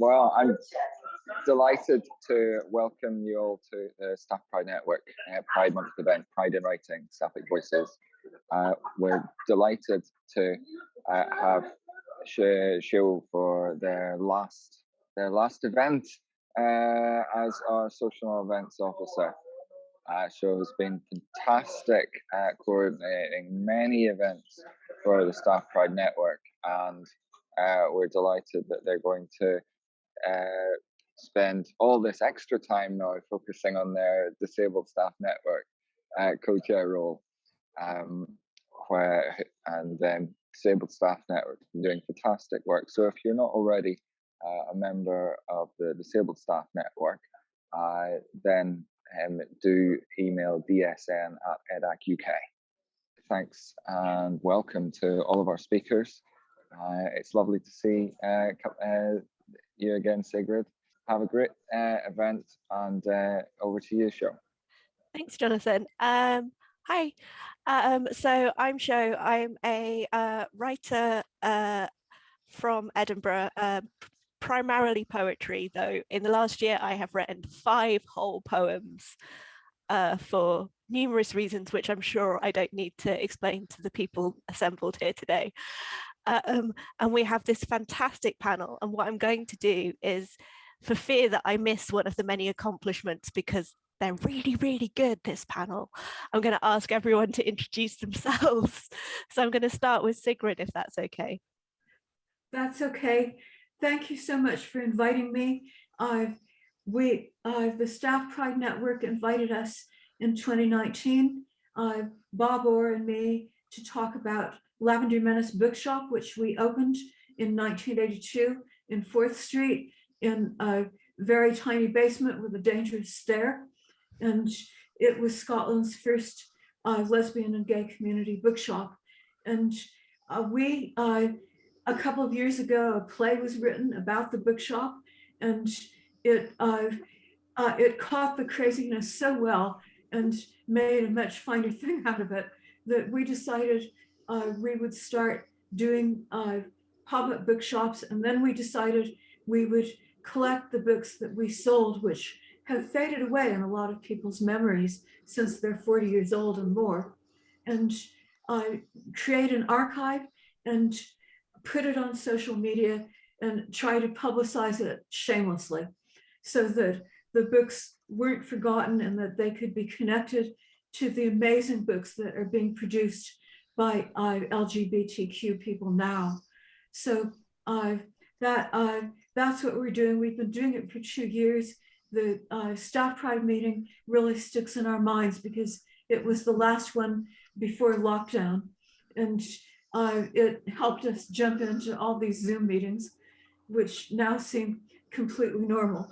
Well, I'm delighted to welcome you all to the Staff Pride Network uh, Pride Month event, Pride in Writing, Sapphic Voices. Uh, we're delighted to uh, have Show for their last their last event uh, as our social events officer. Uh, Show has been fantastic at coordinating many events for the Staff Pride Network, and uh, we're delighted that they're going to uh, spend all this extra time now focusing on their disabled staff network uh, co-chair role um, where and then disabled staff network doing fantastic work. So if you're not already uh, a member of the disabled staff network uh, then um, do email dsn at edac uk thanks and welcome to all of our speakers. Uh, it's lovely to see uh, uh, you again, Sigrid. Have a great uh, event and uh, over to you, Show. Thanks, Jonathan. Um, hi. Um, so I'm Show. I'm a uh, writer uh, from Edinburgh, uh, primarily poetry, though in the last year I have written five whole poems uh, for numerous reasons, which I'm sure I don't need to explain to the people assembled here today. Uh, um, and we have this fantastic panel. And what I'm going to do is, for fear that I miss one of the many accomplishments because they're really, really good, this panel, I'm going to ask everyone to introduce themselves. So I'm going to start with Sigrid, if that's okay. That's okay. Thank you so much for inviting me. I've we uh, the Staff Pride Network invited us in 2019, uh, Bob Orr and me, to talk about Lavender Menace Bookshop, which we opened in 1982 in Forth Street in a very tiny basement with a dangerous stair. And it was Scotland's first uh, lesbian and gay community bookshop. And uh, we, uh, a couple of years ago, a play was written about the bookshop and it, uh, uh, it caught the craziness so well and made a much finer thing out of it that we decided uh, we would start doing uh, pop-up bookshops. And then we decided we would collect the books that we sold, which have faded away in a lot of people's memories since they're 40 years old and more, and uh, create an archive and put it on social media and try to publicize it shamelessly so that the books weren't forgotten and that they could be connected to the amazing books that are being produced by uh, LGBTQ people now. So uh, that uh, that's what we're doing. We've been doing it for two years. The uh, staff pride meeting really sticks in our minds because it was the last one before lockdown. And uh, it helped us jump into all these Zoom meetings, which now seem completely normal.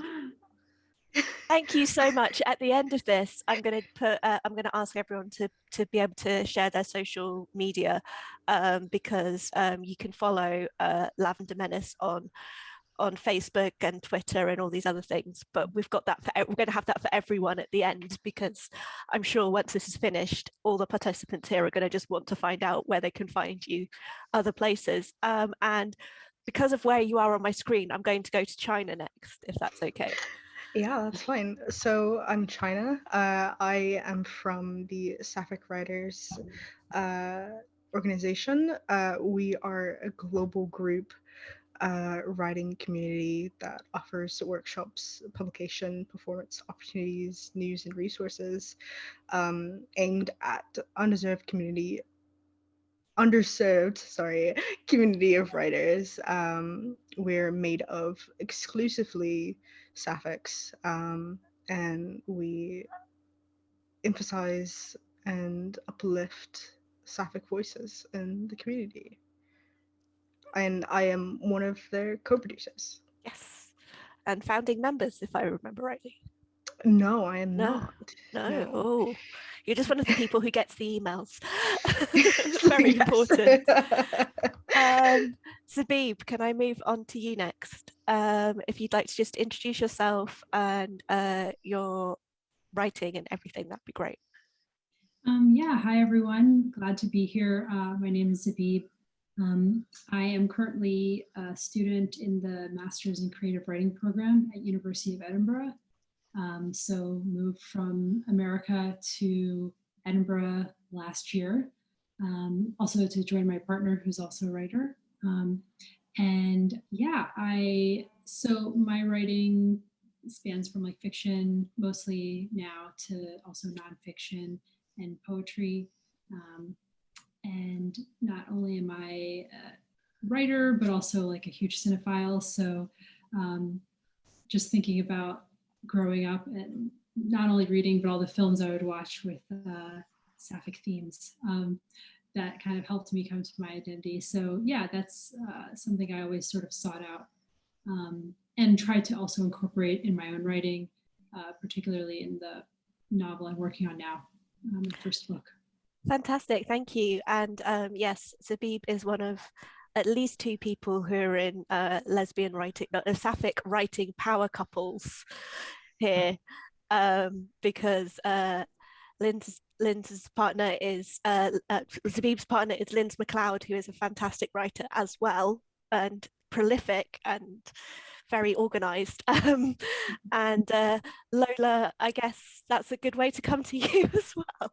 Thank you so much. At the end of this, I'm going to put, uh, I'm going to ask everyone to, to be able to share their social media um, because um, you can follow uh, Lavender Menace on on Facebook and Twitter and all these other things. But we've got that for, we're going to have that for everyone at the end because I'm sure once this is finished, all the participants here are going to just want to find out where they can find you other places. Um, and because of where you are on my screen, I'm going to go to China next, if that's okay. Yeah, that's fine. So I'm China. Uh, I am from the Sapphic Writers uh, organization. Uh, we are a global group uh, writing community that offers workshops, publication, performance opportunities, news and resources um, aimed at undeserved community underserved, sorry, community of writers. Um, we're made of exclusively sapphics um, and we emphasize and uplift sapphic voices in the community. And I am one of their co-producers. Yes, and founding members, if I remember rightly. No, I am no, not. No. no. Oh, you're just one of the people who gets the emails. Very important. um, Zabib, can I move on to you next? Um, if you'd like to just introduce yourself and uh, your writing and everything, that'd be great. Um, yeah, hi everyone. Glad to be here. Uh, my name is Zabib. Um, I am currently a student in the Masters in Creative Writing program at University of Edinburgh. Um, so moved from America to Edinburgh last year, um, also to join my partner who's also a writer. Um, and yeah, I, so my writing spans from like fiction mostly now to also nonfiction and poetry. Um, and not only am I a writer, but also like a huge cinephile. So um, just thinking about growing up and not only reading, but all the films I would watch with uh, sapphic themes. Um, that kind of helped me come to my identity. So yeah, that's uh, something I always sort of sought out um, and tried to also incorporate in my own writing, uh, particularly in the novel I'm working on now, um, the first book. Fantastic, thank you. And um, yes, Zabib is one of at least two people who are in uh, lesbian writing, uh, sapphic writing power couples here, um, because uh, Lynn's partner is, uh, uh, Zabib's partner is Lynn's McLeod, who is a fantastic writer as well, and prolific and very organized. Um, and uh, Lola, I guess that's a good way to come to you as well.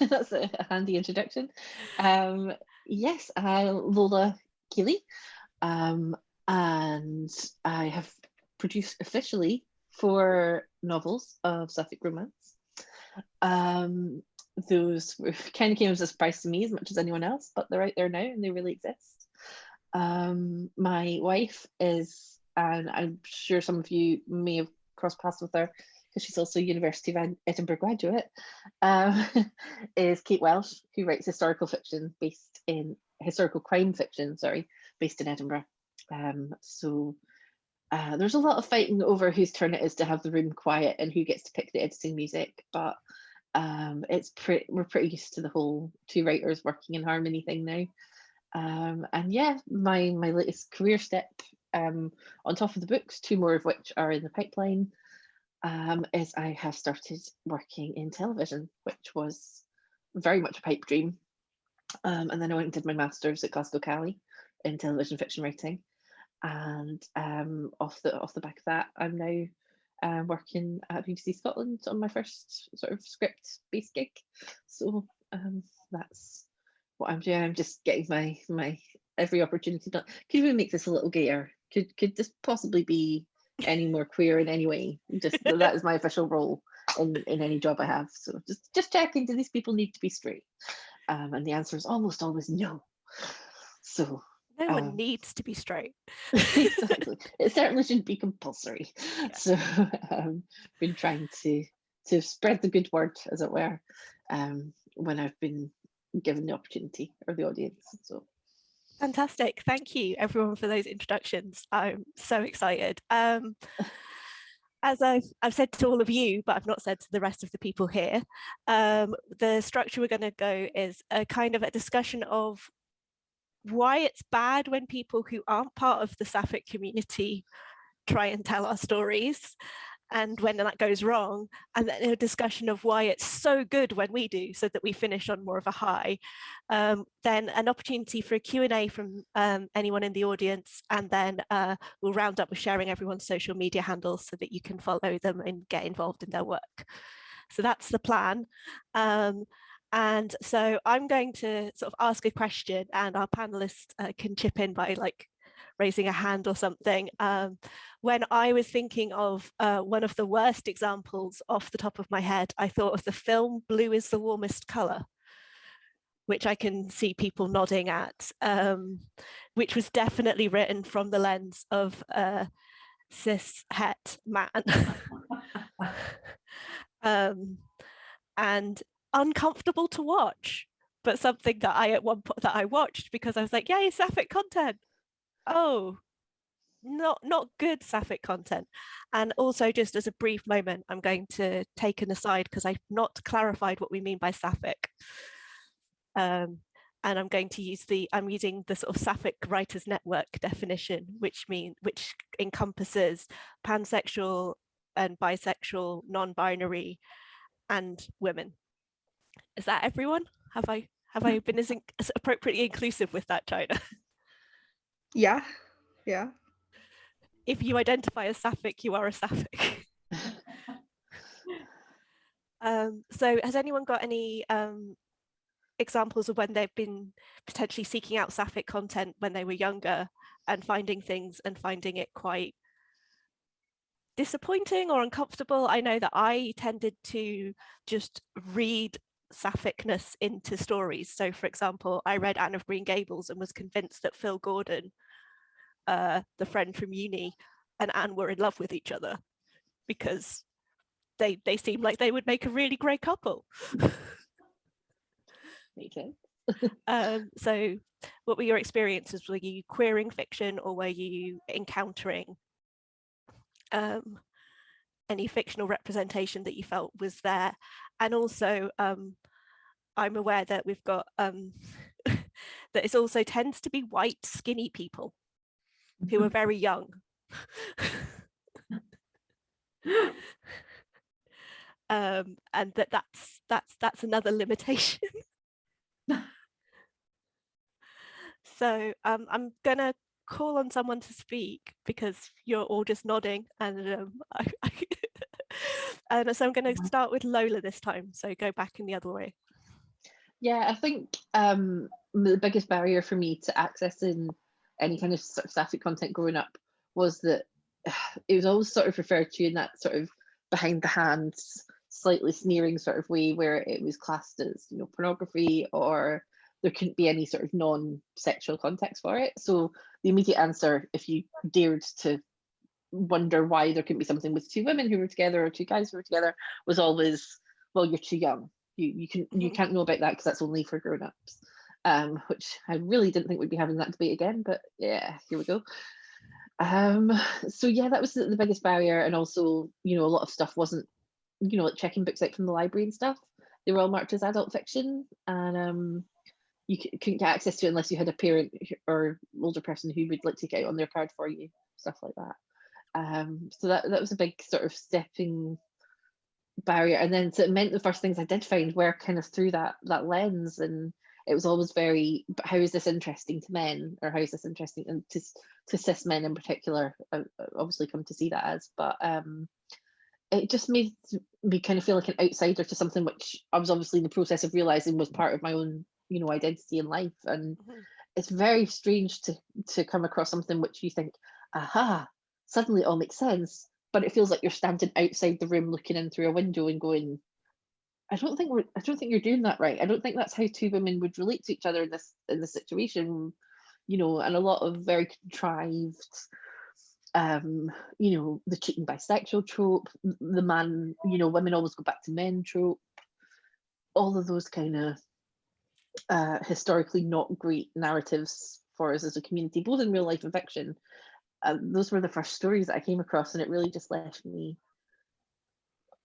that's a handy introduction. Um, yes, I'm Lola Keeley, um, and I have produced officially four novels of Sapphic romance. Um, those kind of came as a surprise to me as much as anyone else, but they're out there now and they really exist. Um, my wife is, and I'm sure some of you may have crossed paths with her because she's also a University of Edinburgh graduate, um, is Kate Welsh, who writes historical fiction based in historical crime fiction, sorry, based in Edinburgh. Um, so uh, there's a lot of fighting over whose turn it is to have the room quiet and who gets to pick the editing music, but um, it's pretty we're pretty used to the whole two writers working in harmony thing now. Um, and yeah, my my latest career step um, on top of the books, two more of which are in the pipeline, um, is I have started working in television, which was very much a pipe dream. Um, and then I went and did my master's at Glasgow Cali in television fiction writing. And um, off the off the back of that, I'm now uh, working at BBC Scotland on my first sort of script based gig. So um, that's what I'm doing. I'm just getting my my every opportunity done. Could even make this a little gayer. Could could this possibly be any more queer in any way. Just that is my official role in, in any job I have. So just just checking, do these people need to be straight? Um, and the answer is almost always no. So no one um, needs to be straight. exactly. It certainly shouldn't be compulsory. Yeah. So um, been trying to to spread the good word, as it were, um, when I've been given the opportunity or the audience. So Fantastic. Thank you everyone for those introductions. I'm so excited. Um, as I've, I've said to all of you, but I've not said to the rest of the people here, um, the structure we're going to go is a kind of a discussion of why it's bad when people who aren't part of the Sapphic community try and tell our stories and when that goes wrong and then a discussion of why it's so good when we do so that we finish on more of a high um, then an opportunity for a Q&A from um, anyone in the audience and then uh, we'll round up with sharing everyone's social media handles so that you can follow them and get involved in their work. So that's the plan. Um, and so I'm going to sort of ask a question and our panelists uh, can chip in by like raising a hand or something. Um, when I was thinking of uh, one of the worst examples off the top of my head, I thought of the film Blue is the Warmest Colour, which I can see people nodding at, um, which was definitely written from the lens of a cis het man. um, and uncomfortable to watch but something that I at one point that I watched because I was like, yay, sapphic content oh, not not good sapphic content. And also just as a brief moment, I'm going to take an aside because I've not clarified what we mean by sapphic. Um, and I'm going to use the, I'm using the sort of sapphic writers network definition, which mean which encompasses pansexual and bisexual, non-binary and women. Is that everyone? Have I Have I been as, in- as appropriately inclusive with that, China? Yeah, yeah. If you identify as sapphic, you are a sapphic. um, so has anyone got any um, examples of when they've been potentially seeking out sapphic content when they were younger and finding things and finding it quite disappointing or uncomfortable? I know that I tended to just read sapphicness into stories. So for example, I read Anne of Green Gables and was convinced that Phil Gordon uh, the friend from uni and Anne were in love with each other because they they seemed like they would make a really great couple. Makes sense. um, so what were your experiences? Were you queering fiction or were you encountering um, any fictional representation that you felt was there? And also, um, I'm aware that we've got um, that it also tends to be white, skinny people who are very young. um, and that that's that's that's another limitation. so um, I'm gonna call on someone to speak because you're all just nodding and um, I, I and so I'm going to start with Lola this time. So go back in the other way. Yeah, I think um, the biggest barrier for me to accessing any kind of sort of sapphic content growing up was that it was always sort of referred to in that sort of behind the hands, slightly sneering sort of way where it was classed as, you know, pornography or there couldn't be any sort of non-sexual context for it. So the immediate answer, if you dared to wonder why there couldn't be something with two women who were together or two guys who were together, was always, well, you're too young. You you can you Mhm. can't know about that because that's only for grown-ups um, which I really didn't think we'd be having that debate again, but yeah, here we go. Um, so yeah, that was the, the biggest barrier, and also, you know, a lot of stuff wasn't, you know, like checking books out from the library and stuff. They were all marked as adult fiction, and um, you couldn't get access to it unless you had a parent or older person who would like take it out on their card for you, stuff like that. Um, so that that was a big sort of stepping barrier, and then so it meant the first things I did find were kind of through that that lens. And it was always very how is this interesting to men? Or how is this interesting? And to, to cis men in particular I I obviously come to see that as. But um it just made me kind of feel like an outsider to something which I was obviously in the process of realizing was part of my own you know identity in life. And Mhm. it's very strange to to come across something which you think aha suddenly it all makes sense but it feels like you're standing outside the room looking in through a window and going I don't think we're I don't think you're doing that right. I don't think that's how two women would relate to each other in this in this situation, you know, and a lot of very contrived um, you know, the cheating bisexual trope, the man, you know, women always go back to men trope, all of those kind of uh historically not great narratives for us as a community, both in real life and fiction. Uh, those were the first stories that I came across, and it really just left me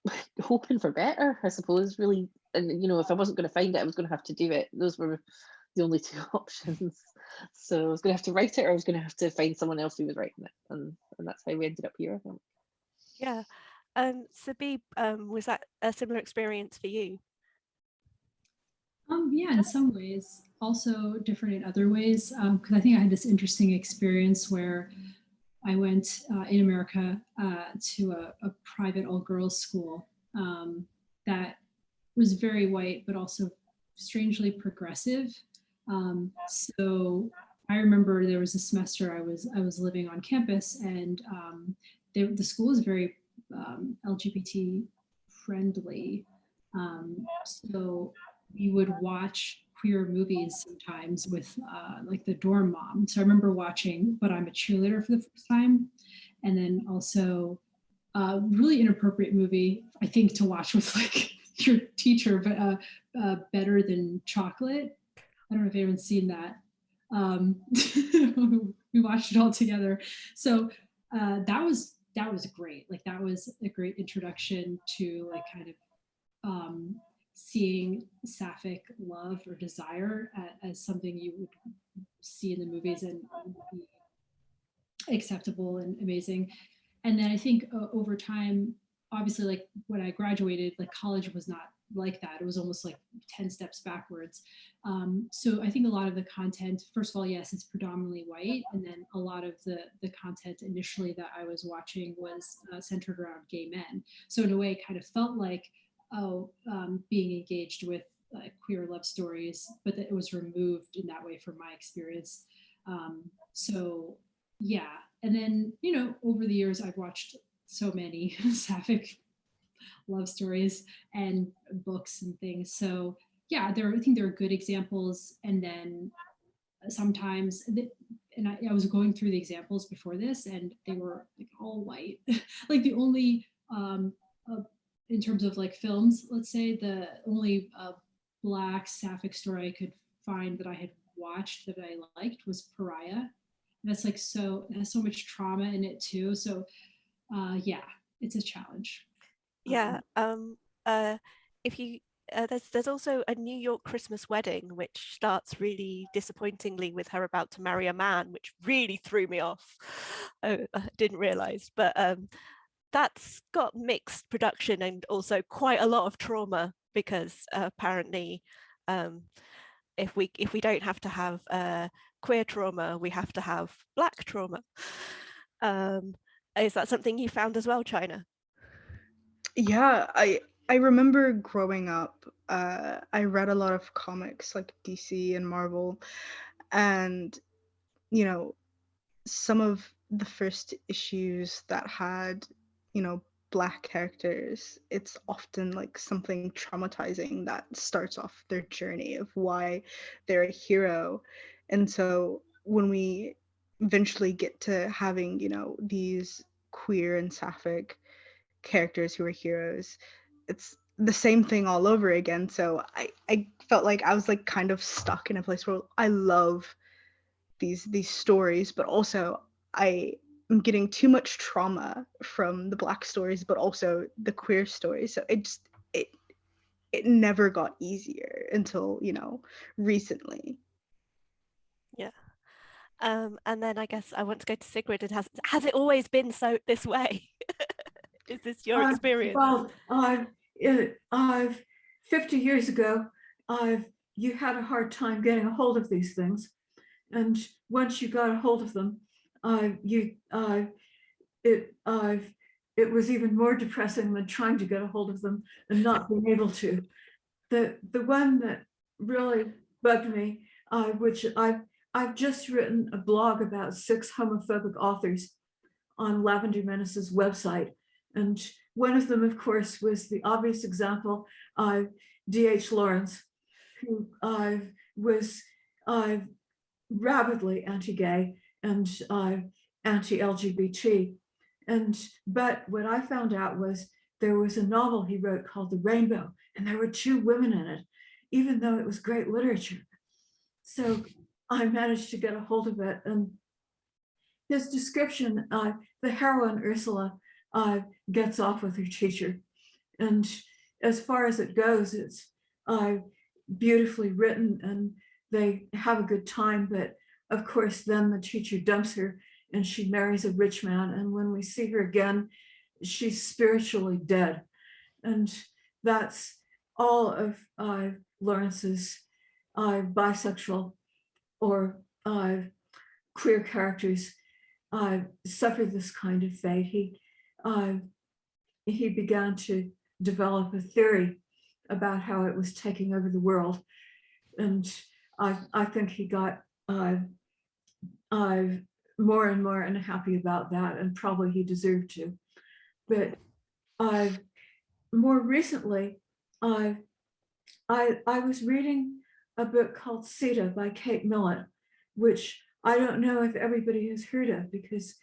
hoping for better, I suppose, really. And you know, if I wasn't going to find it, I was going to have to do it. Those were the only two options. So I was going to have to write it, or I was going to have to find someone else who was writing it, and and that's how we ended up here. I think. Yeah. Um, Zabib, um, was that a similar experience for you? Um, yeah, in some ways, also different in other ways. Because I think I had this interesting experience where I went uh, in America uh, to a, a private all girls school um, that was very white, but also strangely progressive. Um, so I remember there was a semester I was I was living on campus, and um, they, the school is very um, LGBT friendly. Um, so we would watch queer movies sometimes with uh, like the dorm mom. So I remember watching But I'm a Cheerleader for the first time. And then also a really inappropriate movie, I think, to watch with like your teacher, but uh, uh, Better Than Chocolate. I don't know if anyone's seen that. Um, we watched it all together. So uh, that was that was great. Like that was a great introduction to like kind of um, seeing sapphic love or desire as something you would see in the movies and acceptable and amazing. And then I think uh, over time, obviously, like when I graduated, like college was not like that. It was almost like 10 steps backwards. Um, so I think a lot of the content, first of all, yes, it's predominantly white. And then a lot of the, the content initially that I was watching was uh, centered around gay men. So in a way, it kind of felt like, oh, um, being engaged with uh, queer love stories, but that it was removed in that way from my experience. Um, so yeah, and then, you know, over the years, I've watched so many sapphic love stories and books and things. So yeah, there, I think there are good examples. And then sometimes, the, and I, I was going through the examples before this and they were like all white. like the only, um, uh, in terms of like films, let's say the only uh, black sapphic story I could find that I had watched that I liked was Pariah. And that's like so, it has so much trauma in it too. So uh, yeah, it's a challenge. Yeah. Um, uh, if you uh, there's there's also a New York Christmas wedding which starts really disappointingly with her about to marry a man, which really threw me off. I didn't realize, but um, that's got mixed production and also quite a lot of trauma because uh, apparently um, if we if we don't have to have uh, queer trauma, we have to have black trauma. Um, is that something you found as well, China? Yeah, I I remember growing up, uh, I read a lot of comics like DC and Marvel, and you know, some of the first issues that had, you know, black characters, it's often like something traumatizing that starts off their journey of why they're a hero. And so when we eventually get to having, you know, these queer and sapphic characters who are heroes, it's the same thing all over again. So I, I felt like I was like kind of stuck in a place where I love these these stories, but also I am getting too much trauma from the black stories, but also the queer stories. So it just it it never got easier until, you know, recently. Yeah. Um, and then I guess I want to go to Sigrid. It has has it always been so this way? Is this your Uh, experience? Well, I've, I've, 50 years ago, I've, you had a hard time getting a hold of these things. And once you got a hold of them, I, you, I, it, I've, it was even more depressing than trying to get a hold of them and not being able to. The, the one that really bugged me, uh, which I've, I've just written a blog about six homophobic authors on Lavender Menace's website. And one of them, of course, was the obvious example of D.H. Lawrence, who uh, was uh, rabidly anti-gay and uh, anti-LGBT. And but what I found out was there was a novel he wrote called The Rainbow, and there were two women in it, even though it was great literature. So I managed to get a hold of it. And his description, uh, the heroine Ursula, uh, gets off with her teacher. And as far as it goes, it's uh, beautifully written and they have a good time. But of course, then the teacher dumps her and she marries a rich man. And when we see her again, she's spiritually dead. And that's all of uh, Lawrence's uh, bisexual or uh, queer characters uh, suffer this kind of fate. He uh, he began to develop a theory about how it was taking over the world. And I, I think he got uh, more and more unhappy about that, and probably he deserved to. But uh, more recently, I, I, I was reading a book called Sita by Kate Millett, which I don't know if everybody has heard of because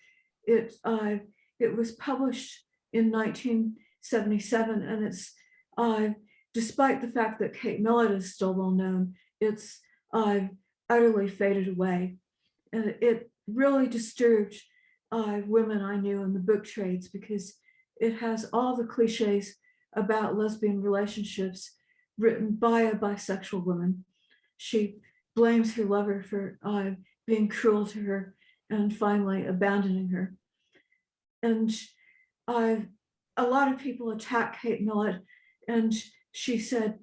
it uh, it was published in 1977 and it's uh, despite the fact that Kate Millett is still well known, it's uh, utterly faded away. And it really disturbed uh, women I knew in the book trades because it has all the cliches about lesbian relationships written by a bisexual woman. She blames her lover for uh, being cruel to her and finally abandoning her. And uh, a lot of people attack Kate Millett and she said,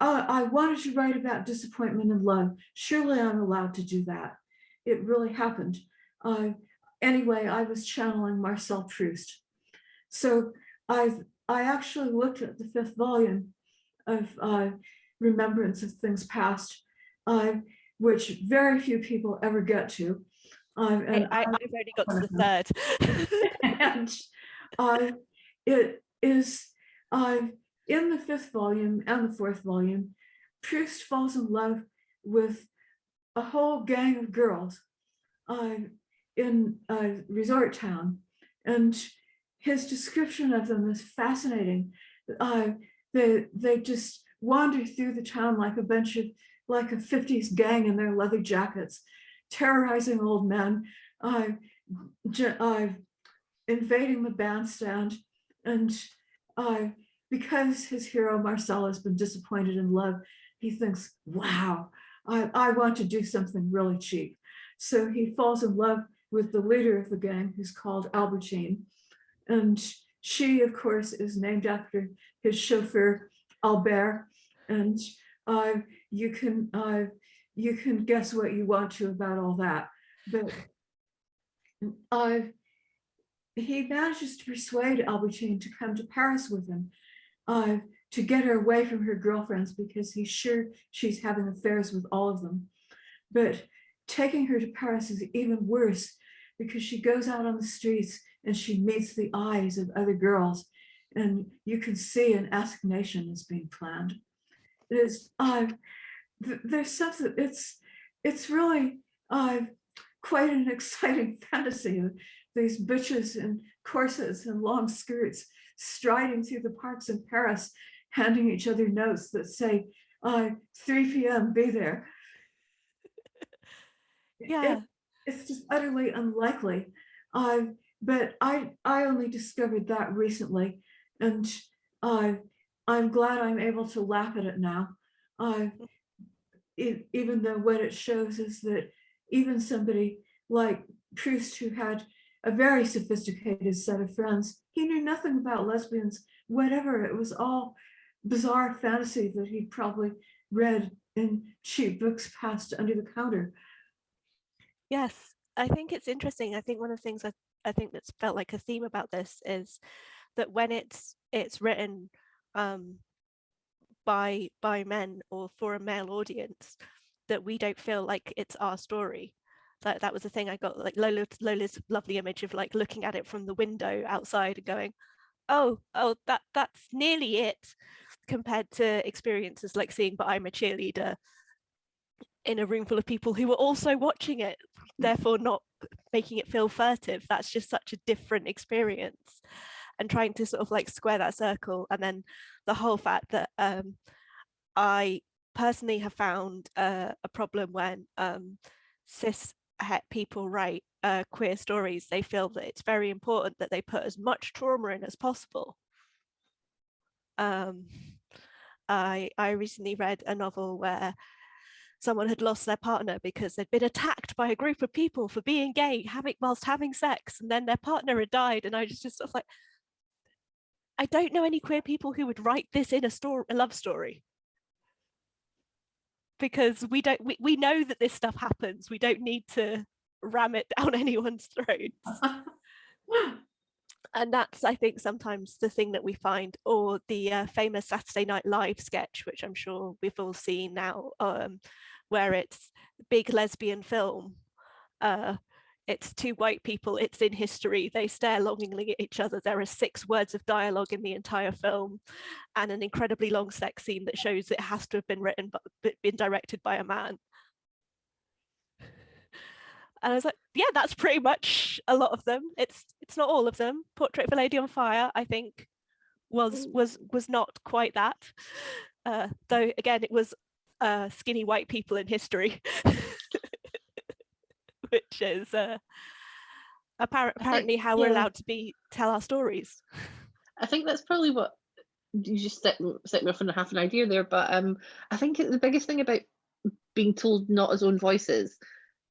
"Oh, I wanted to write about disappointment and love. Surely I'm allowed to do that. It really happened. Uh, anyway, I was channeling Marcel Proust. So I've I actually looked at the fifth volume of uh, Remembrance of Things Past, uh, which very few people ever get to. Um, And I, I've only got to the third. and uh, it is uh, in the fifth volume and the fourth volume, Proust falls in love with a whole gang of girls uh, in a resort town. And his description of them is fascinating. Uh, they, they just wander through the town like a bunch of, like a 50s gang in their leather jackets, terrorizing old men, uh, uh, invading the bandstand. And uh, because his hero Marcel has been disappointed in love, he thinks, wow, I, I want to do something really cheap. So he falls in love with the leader of the gang, who's called Albertine. And she, of course, is named after his chauffeur, Albert. And uh, you can uh, you can guess what you want to about all that. But uh, he manages to persuade Albertine to come to Paris with him to get her away from her girlfriends because he's sure she's having affairs with all of them. But taking her to Paris is even worse because she goes out on the streets and she meets the eyes of other girls and you can see an assignation is being planned. It is, uh, th- there's something, it's, it's really uh, quite an exciting fantasy of these bitches in corsets and long skirts striding through the parks in Paris, handing each other notes that say, uh, 3 p.m., be there. Yeah. It- it's just utterly unlikely. Uh, but I, I only discovered that recently, and uh, I'm glad I'm able to laugh at it now. Uh, it, even though what it shows is that even somebody like Proust, who had a very sophisticated set of friends, he knew nothing about lesbians, whatever. It was all bizarre fantasy that he probably read in cheap books passed under the counter. Yes, I think it's interesting. I think one of the things I, I think that's felt like a theme about this is that when it's it's written um, by by men or for a male audience, that we don't feel like it's our story. That that was the thing I got like Lola Lola's lovely image of like looking at it from the window outside and going, oh oh that that's nearly it compared to experiences like seeing but I'm a cheerleader in a room full of people who were also watching it, therefore not making it feel furtive. That's just such a different experience. And trying to sort of like square that circle. And then the whole fact that um, I personally have found uh, a problem when um, cis people write uh, queer stories, they feel that it's very important that they put as much trauma in as possible. Um, I, I recently read a novel where someone had lost their partner because they'd been attacked by a group of people for being gay, having whilst having sex, and then their partner had died. And I was just sort of like, I don't know any queer people who would write this in a story, a love story. Because we don't we, we know that this stuff happens. We don't need to ram it down anyone's throats. and that's I think sometimes the thing that we find, or the uh, famous Saturday Night Live sketch, which I'm sure we've all seen now, um, where it's big lesbian film. Uh, it's two white people, it's in history, they stare longingly at each other. There are six words of dialogue in the entire film and an incredibly long sex scene that shows it has to have been written but been directed by a man. And I was like, yeah, that's pretty much a lot of them. It's it's not all of them. Portrait of a Lady on Fire, I think, was was was not quite that. Uh, though again, it was uh, skinny white people in history, which is uh, appar- apparently how we're yeah. allowed to be tell our stories. I think that's probably what you just set, set me off on half an idea there. But um, I think the biggest thing about being told not as own voices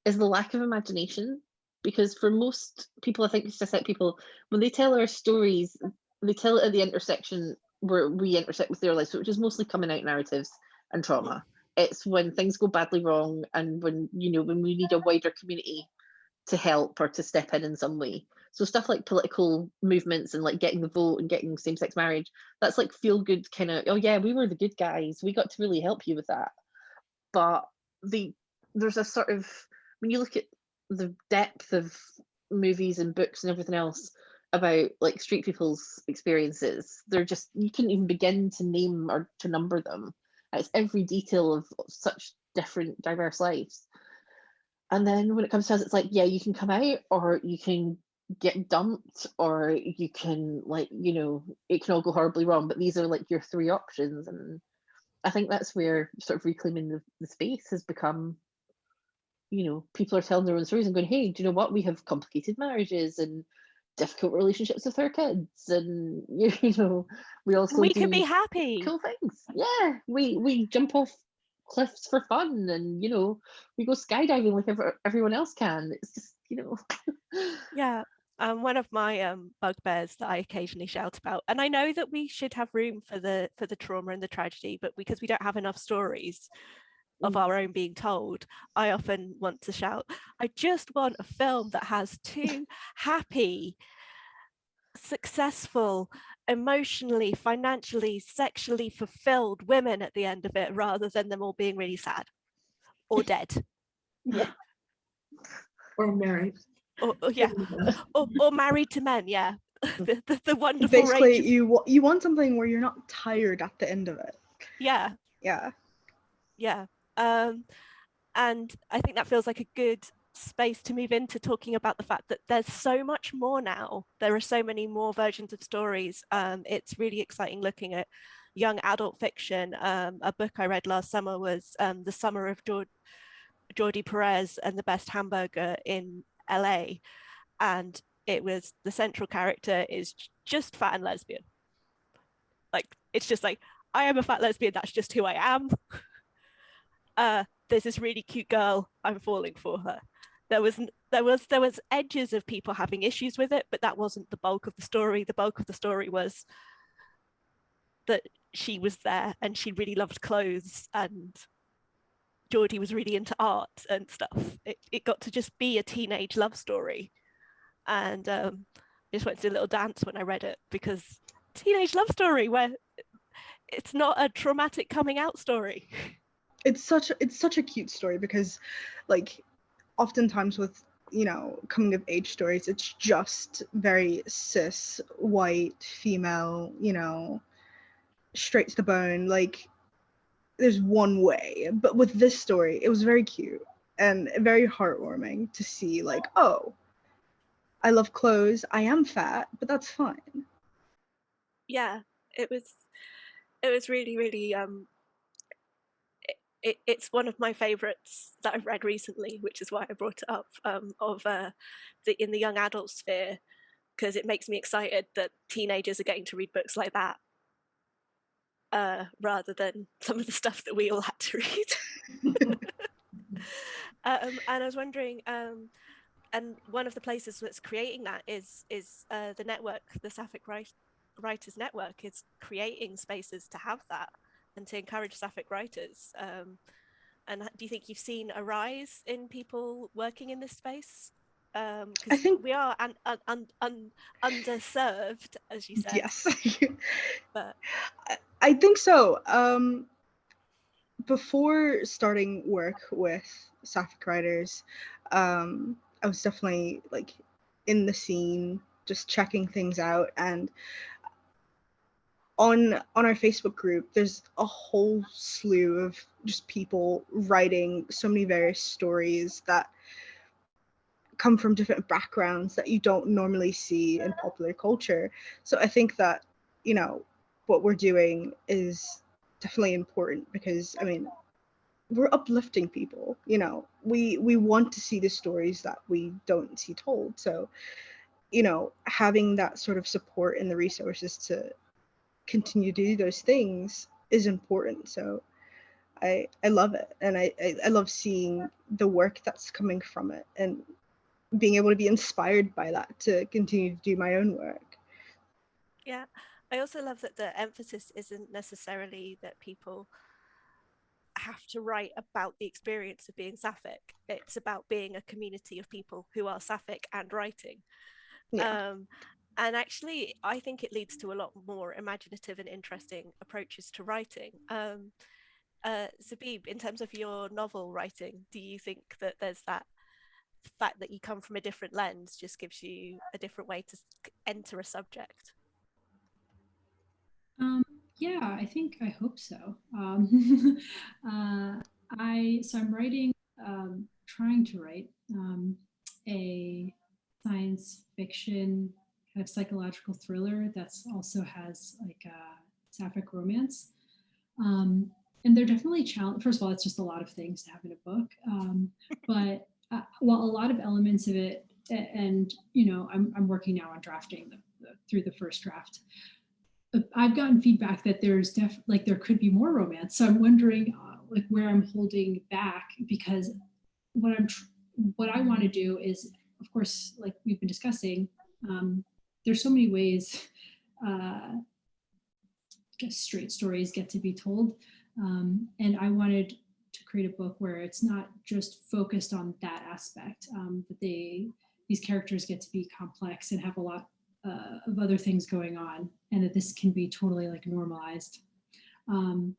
is the lack of imagination. Because for most people, I think it's just like people, when they tell our stories, they tell it at the intersection where we intersect with their lives, which is mostly coming out narratives and trauma. It's when things go badly wrong and when you know when we need a wider community to help or to step in in some way. So stuff like political movements and like getting the vote and getting same-sex marriage, that's like feel good kind of, oh yeah, we were the good guys. We got to really help you with that. But the there's a sort of when you look at the depth of movies and books and everything else about like street people's experiences, they're just you couldn't even begin to name or to number them. It's every detail of such different diverse lives. And then when it comes to us, it's like, yeah, you can come out or you can get dumped or you can like, you know, it can all go horribly wrong, but these are like your three options. And I think that's where sort of reclaiming the, the space has become, you know, people are telling their own stories and going, hey, do you know what? We have complicated marriages and difficult relationships with our kids and you know we also we do can be happy. cool things yeah we we jump off cliffs for fun and you know we go skydiving like ever, everyone else can it's just you know Yeah. Um, one of my um, bugbears that I occasionally shout about, and I know that we should have room for the for the trauma and the tragedy, but because we don't have enough stories of Mm. our own being told, I often want to shout, I just want a film that has two happy, successful, emotionally, financially, sexually fulfilled women at the end of it, rather than them all being really sad or dead. Or married. Or, or- yeah, or, or married to men, yeah. the, the, the wonderful Basically, range. you you want something where you're not tired at the end of it. yeah, Yeah. yeah. Um, and I think that feels like a good space to move into talking about the fact that there's so much more now. There are so many more versions of stories. Um, it's really exciting looking at young adult fiction. Um, a book I read last summer was um, The Summer of Jordi Perez and the Best Hamburger in LA. And it was the central character is just fat and lesbian. Like, it's just like, I am a fat lesbian, that's just who I am. Uh, there's this really cute girl, I'm falling for her. There was there was there was edges of people having issues with it, but that wasn't the bulk of the story. The bulk of the story was that she was there and she really loved clothes and Jordi was really into art and stuff. It, it got to just be a teenage love story. And um, I just went to a little dance when I read it because teenage love story where it's not a traumatic coming out story. it's such it's such a cute story because like oftentimes with you know coming of age stories it's just very cis white female you know straight to the bone like there's one way. But with this story it was very cute and very heartwarming to see like oh i love clothes i am fat but that's fine. Yeah it was it was really really um it, it, it's one of my favorites that i've read recently which is why i brought it up um of uh the in the young adult sphere because it makes me excited that teenagers are getting to read books like that uh rather than some of the stuff that we all had to read. Um and i was wondering um and one of the places that's creating that is is uh, the network the sapphic writers network is creating spaces to have that and to encourage sapphic writers um, and do you think you've seen a rise in people working in this space I think- we are un- un- un- un- underserved as you said yes but I- I think so. Um, before starting work with Sapphic Writers, um, I was definitely like in the scene, just checking things out. And on on our Facebook group, there's a whole slew of just people writing so many various stories that come from different backgrounds that you don't normally see in popular culture. So I think that you know what we're doing is definitely important because I mean we're uplifting people you know we we want to see the stories that we don't see told so you know having that sort of support and the resources to continue to do those things is important so i i love it and i i, I love seeing the work that's coming from it and being able to be inspired by that to continue to do my own work Yeah. I also love that the emphasis isn't necessarily that people have to write about the experience of being sapphic. It's about being a community of people who are sapphic and writing. Yeah. Um, and actually, I think it leads to a lot more imaginative and interesting approaches to writing. Um, uh, Zabib, in terms of your novel writing, do you think that there's that fact that you come from a different lens just gives you a different way to enter a subject? Um, yeah, I think I hope so. Um, uh, I so I'm writing, um, trying to write um, a science fiction kind of psychological thriller that's also has like a sapphic romance. Um, and they're definitely challenge. First of all, it's just a lot of things to have in a book. Um, but uh, while a lot of elements of it, and you know, I'm I'm working now on drafting the, the through the first draft. Uh, I've gotten feedback that there's def like there could be more romance. So I'm wondering uh, like where I'm holding back because what I'm what I want to do is, of course, like we've been discussing, um, there's so many ways uh, straight stories get to be told. Um, and I wanted to create a book where it's not just focused on that aspect, um, that they these characters get to be complex and have a lot uh, of other things going on, and that this can be totally like normalized. Um,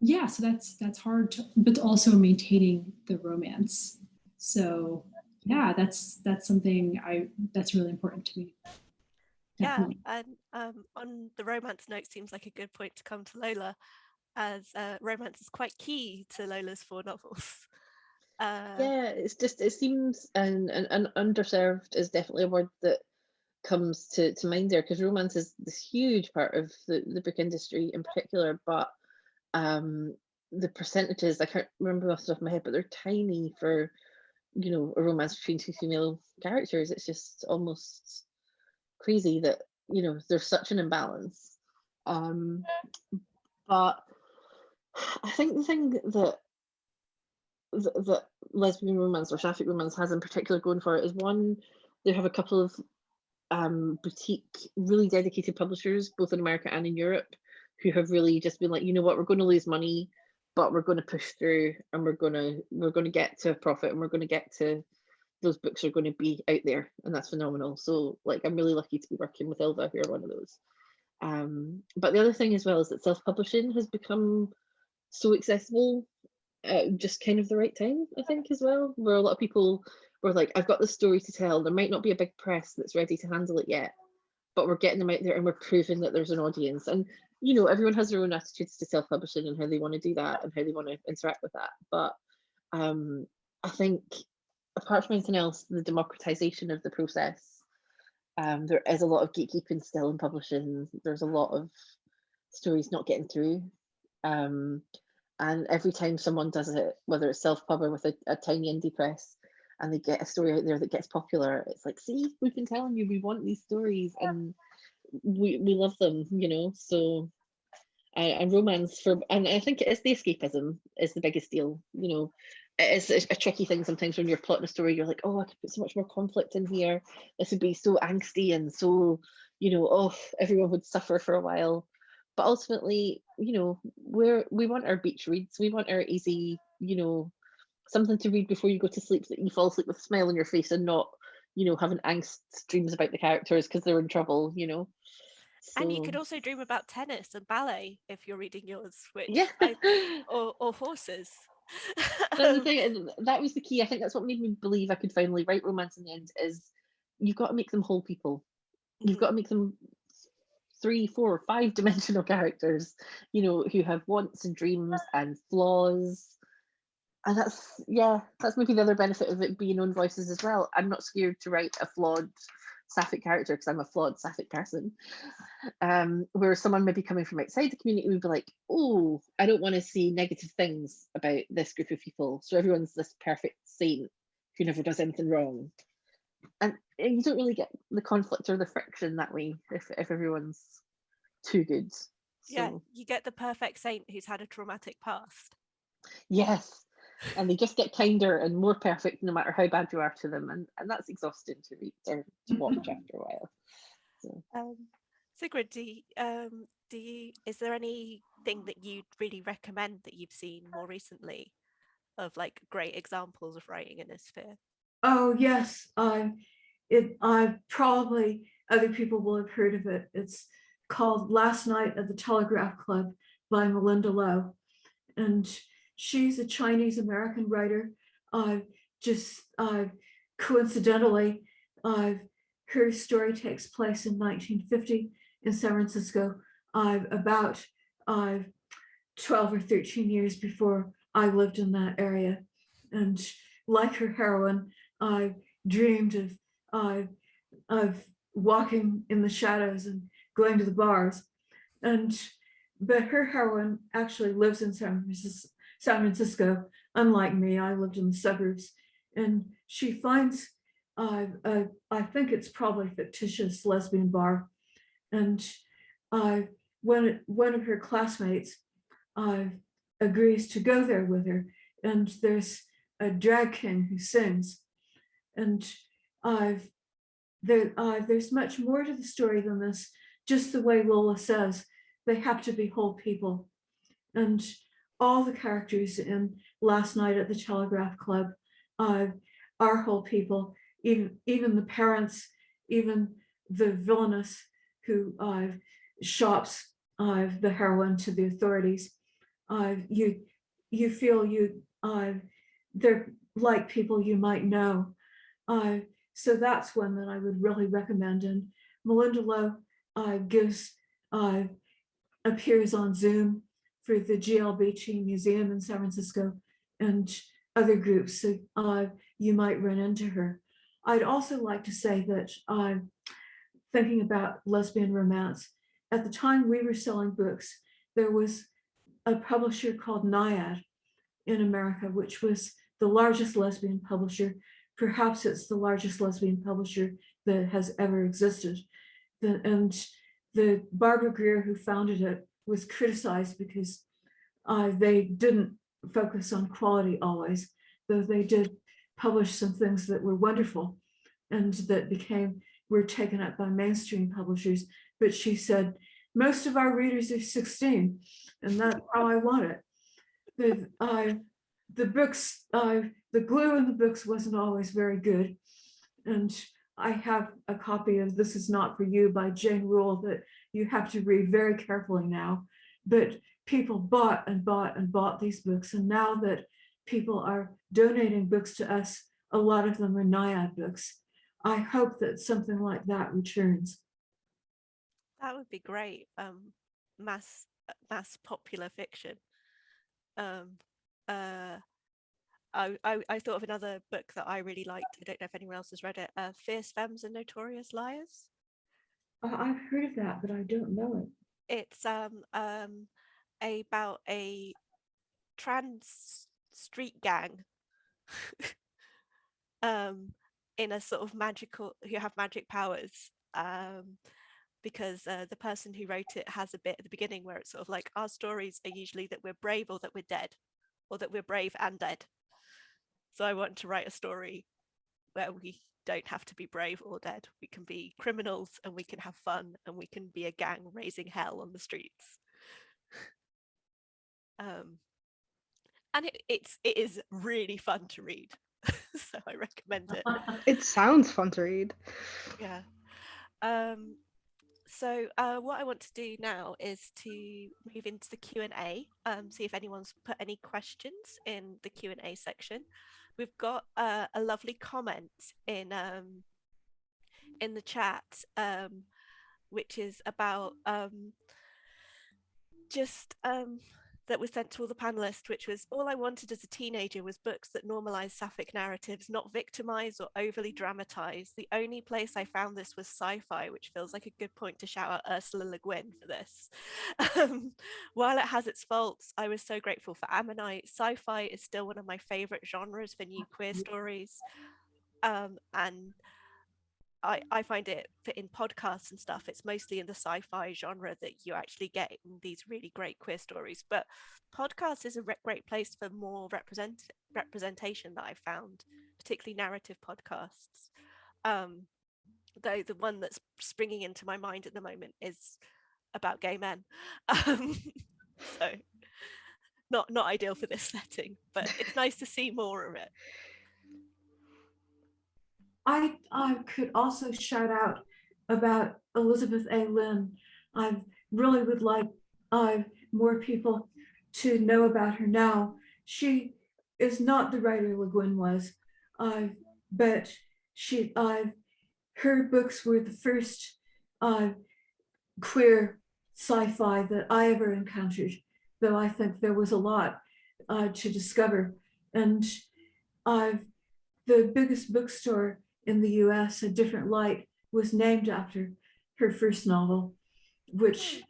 yeah, so that's that's hard, to, but also maintaining the romance. So yeah, that's that's something I that's really important to me. Definitely. Yeah, and um, on the romance note seems like a good point to come to Lola, as uh, romance is quite key to Lola's four novels. Uh, yeah it's just it seems and, and, and underserved is definitely a word that comes to, to mind there because romance is this huge part of the, the book industry in particular but um the percentages i can't remember off the top of my head but they're tiny for you know a romance between two female characters it's just almost crazy that you know there's such an imbalance. Um but i think the thing that that, that lesbian romance or sapphic romance has in particular going for it is one they have a couple of um boutique really dedicated publishers both in america and in europe who have really just been like you know what? We're going to lose money but we're going to push through and we're going to we're going to get to a profit and we're going to get to those books are going to be out there and that's phenomenal. So like i'm really lucky to be working with Ylva who are one of those. Um but the other thing as well is that self-publishing has become so accessible at just kind of the right time i think as well where a lot of people were like i've got this story to tell. There might not be a big press that's ready to handle it yet but we're getting them out there and we're proving that there's an audience. And you know everyone has their own attitudes to self-publishing and how they want to do that and how they want to interact with that. But um i think apart from anything else the democratization of the process um there is a lot of gatekeeping still in publishing. There's a lot of stories not getting through. Um and every time someone does it whether it's self-pub or with a, a tiny indie press and they get a story out there that gets popular it's like see we've been telling you we want these stories and we, we love them you know so and romance for and i think it is the escapism is the biggest deal you know. It is a, a tricky thing sometimes when you're plotting a story you're like oh i could put so much more conflict in here. This would be so angsty and so you know oh everyone would suffer for a while. But ultimately you know we're we want our beach reads. We want our easy you know something to read before you go to sleep so that you fall asleep with a smile on your face and not you know having angst dreams about the characters because they're in trouble you know And you could also dream about tennis and ballet if you're reading yours, which yeah I, or, or horses. The Um, thing that was the key. I think that's what made me believe I could finally write romance in the end. Is you've got to make them whole people. You've mhm. got to make them three, four, or five dimensional characters. You know, who have wants and dreams and flaws. And that's yeah, that's maybe the other benefit of it being own voices as well. I'm not scared to write a flawed sapphic character because I'm a flawed sapphic person. Um, where someone maybe coming from outside the community would be like, oh, I don't want to see negative things about this group of people. So everyone's this perfect saint who never does anything wrong. And, and you don't really get the conflict or the friction that way if, if everyone's too good. yeah, you get the perfect saint who's had a traumatic past. yes. And they just get kinder and more perfect no matter how bad you are to them. And, and that's exhausting to read or to watch after a while. So Um, Sigrid, do you, um, do you, is there anything that you'd really recommend that you've seen more recently of like great examples of writing in this sphere? Oh, yes, I, it, I probably, other people will have heard of it. It's called Last Night at the Telegraph Club by Malinda Lo. And she's a Chinese American writer. Uh, just uh, coincidentally, uh, her story takes place in 1950 in San Francisco, uh, about uh, 12 or 13 years before I lived in that area. And like her heroine, I dreamed of, uh, of walking in the shadows and going to the bars. And but her heroine actually lives in San Francisco, San Francisco. Unlike me, I lived in the suburbs. And she finds, uh, uh, I think it's probably fictitious lesbian bar. And uh, when one of her classmates uh, agrees to go there with her, and there's a drag king who sings. And I've there, uh, there's much more to the story than this, just the way Lola says, they have to be whole people. And all the characters in Last Night at the Telegraph Club uh, are whole people, even, even the parents, even the villainous who uh, shops uh, the heroine to the authorities. Uh, you, you feel you, uh, they're like people you might know. Uh, so that's one that I would really recommend. And Malinda Lo uh, gives, appears on Zoom for the GLBT Museum in San Francisco and other groups. So uh, you might run into her. I'd also like to say that uh, thinking about lesbian romance, at the time we were selling books, there was a publisher called Naiad in America, which was the largest lesbian publisher perhaps it's the largest lesbian publisher that has ever existed. The, and the Barbara Grier who founded it was criticized because uh, they didn't focus on quality always, though they did publish some things that were wonderful and that became, were taken up by mainstream publishers. But she said, most of our readers are 16 and that's how I want it. The, the books, the glue in the books wasn't always very good. And I have a copy of This Is Not For You by Jane Rule that you have to read very carefully now. But people bought and bought and bought these books. And now that people are donating books to us, a lot of them are Naiad books. I hope that something like that returns. That would be great. Um, mass mass popular fiction. Um, uh, I, I, I thought of another book that I really liked. I don't know if anyone else has read it. Uh, Fierce Femmes and Notorious Liars. I've heard of that, but I don't know it. It's um um about a trans street gang um in a sort of magical who have magic powers um because uh, the person who wrote it has a bit at the beginning where it's sort of like our stories are usually that we're brave or that we're dead or that we're brave and dead. So I want to write a story where we don't have to be brave or dead. We can be criminals and we can have fun and we can be a gang raising hell on the streets. um, and it, it's it is really fun to read, so I recommend it. It sounds fun to read. Yeah. Um, so uh, what I want to do now is to move into the Q&A, um, see if anyone's put any questions in the Q&A section. We've got uh, a lovely comment in um, in the chat, um, which is about um, just um, that was sent to all the panelists, which was all I wanted as a teenager was books that normalize sapphic narratives, not victimize or overly dramatize. The only place I found this was sci-fi, which feels like a good point to shout out Ursula Le Guin for this. Um, while it has its faults, I was so grateful for Ammonite. Sci-fi is still one of my favorite genres for new queer stories. Um, and I, I find it in podcasts and stuff, it's mostly in the sci-fi genre that you actually get these really great queer stories. But podcasts is a great place for more represent representation that I found, particularly narrative podcasts. Um, though the one that's springing into my mind at the moment is about gay men. Um, so not not ideal for this setting, but it's nice to see more of it. I I could also shout out about Elizabeth A. Lynn. I really would like uh, more people to know about her now. She is not the writer Le Guin was, uh, but she uh, her books were the first uh, queer sci-fi that I ever encountered, though I think there was a lot uh, to discover. And I've the biggest bookstore in the US, A Different Light, was named after her first novel, which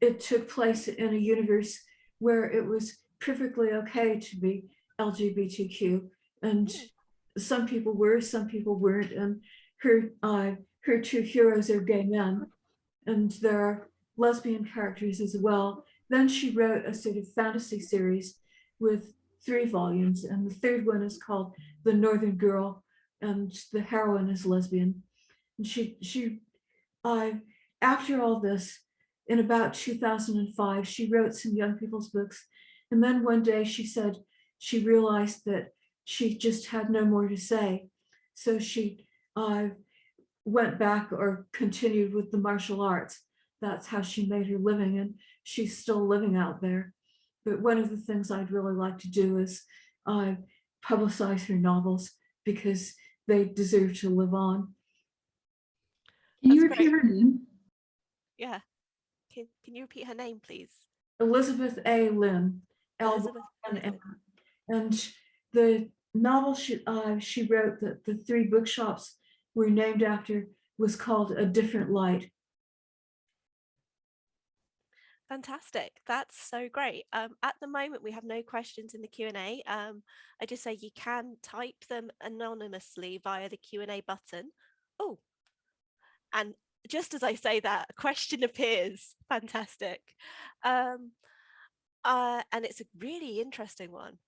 it took place in a universe where it was perfectly okay to be LGBTQ. And some people were, some people weren't. And her, uh, her two heroes are gay men. And there are lesbian characters as well. Then she wrote a sort of fantasy series with three volumes. And the third one is called The Northern Girl. And the heroine is lesbian. And she, she uh, after all this, in about 2005, she wrote some young people's books. And then one day she said she realized that she just had no more to say. So she uh, went back or continued with the martial arts. That's how she made her living and she's still living out there. But one of the things I'd really like to do is uh, publicize her novels because they deserve to live on. Can you repeat great. her name? Yeah. Can, can you repeat her name, please? Elizabeth A. Lynn, Elizabeth and Lynn. And the novel she, uh, she wrote that the three bookshops were named after was called A Different Light. Fantastic. That's so great. Um, at the moment, we have no questions in the Q&A. Um, I just say you can type them anonymously via the Q&A button. Oh, and just as I say that, a question appears. Fantastic. Um, uh, and it's a really interesting one.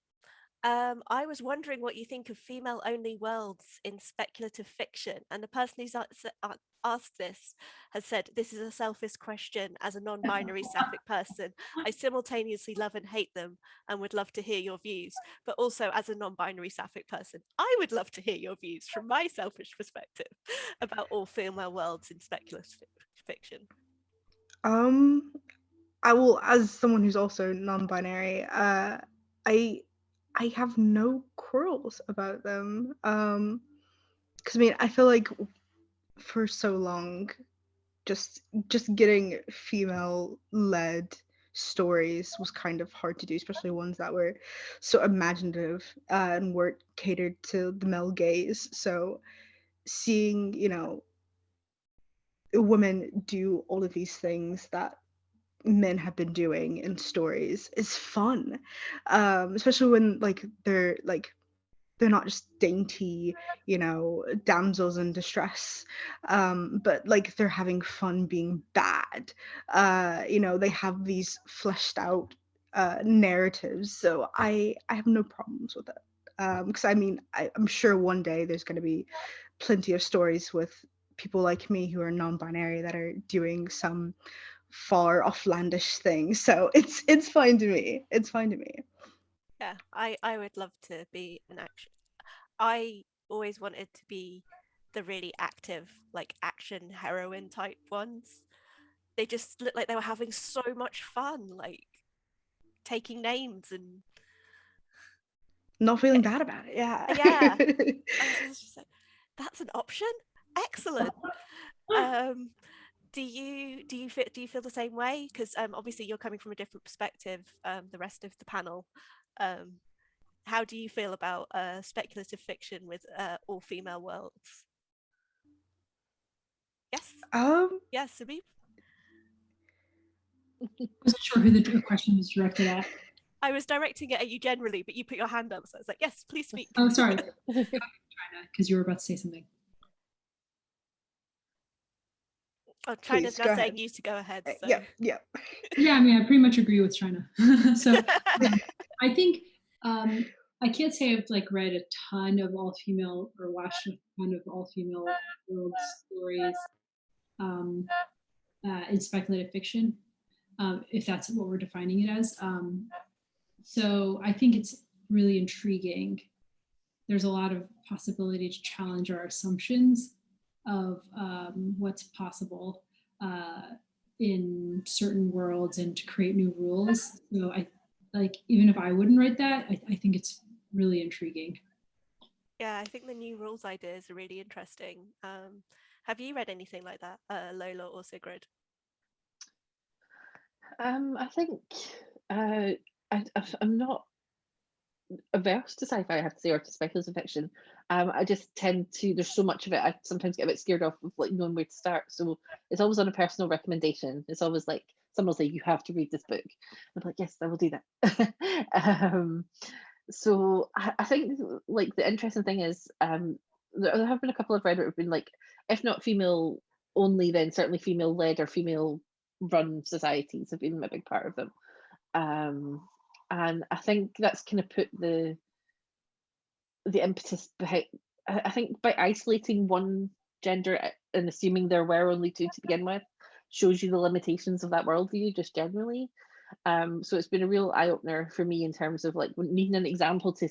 Um, I was wondering what you think of female-only worlds in speculative fiction, and the person who's asked this has said, this is a selfish question as a non-binary sapphic person. I simultaneously love and hate them and would love to hear your views, but also as a non-binary sapphic person, I would love to hear your views from my selfish perspective about all female worlds in speculative fiction. Um, I will, as someone who's also non-binary, uh, I I have no quarrels about them. Um, because I mean, I feel like for so long, just just getting female-led stories was kind of hard to do, especially ones that were so imaginative uh, and weren't catered to the male gaze. So seeing, you know, women do all of these things that men have been doing in stories is fun um especially when like they're like they're not just dainty you know damsels in distress um but like they're having fun being bad. Uh you know they have these fleshed out uh narratives so i i have no problems with it um because i mean I, i'm sure one day there's going to be plenty of stories with people like me who are non-binary that are doing some far offlandish things so it's it's fine to me it's fine to me Yeah, I, I would love to be an action. I always wanted to be the really active, like action heroine type ones. They just looked like they were having so much fun, like taking names and not feeling bad about it yeah Yeah. I was just like, that's an option. Excellent. Um, do you do you feel do you feel the same way? Because um, obviously you're coming from a different perspective. Um, the rest of the panel. Um, how do you feel about uh, speculative fiction with uh, all female worlds? Yes. um Yes, Zabib. wasn't sure who the question was directed at. I was directing it at you generally, but you put your hand up, so I was like, yes, please speak. Oh, sorry, because you were about to say something. Oh, China's Please, now go saying ahead. you to go ahead. uh, So. yeah yeah Yeah, I mean, I pretty much agree with China. so I think um, I can't say I've like read a ton of all female or watched a ton of all female world stories um, uh, in speculative fiction, um, if that's what we're defining it as. Um, so I think it's really intriguing. There's a lot of possibility to challenge our assumptions of um, what's possible uh, in certain worlds and to create new rules. So I like, even if I wouldn't write that, I, I think it's really intriguing. Yeah, I think the new rules ideas are really interesting. Um, have you read anything like that, uh, Lola or Sigrid? Um, I think uh, I, I'm not averse to sci-fi, I have to say, or to speculative fiction. Um, I just tend to, there's so much of it, I sometimes get a bit scared off of like knowing where to start. So it's always on a personal recommendation. It's always like, someone will say, you have to read this book. I'm like, yes, I will do that. um, so I, I, think like the interesting thing is um, there have been a couple of read have been like, if not female only, then certainly female led or female run societies have been a big part of them. Um, and I think that's kind of put the the impetus behind. I think by isolating one gender uh, and assuming there were only two to begin with shows you the limitations of that worldview just generally. Um, so it's been a real eye opener for me in terms of like needing an example to,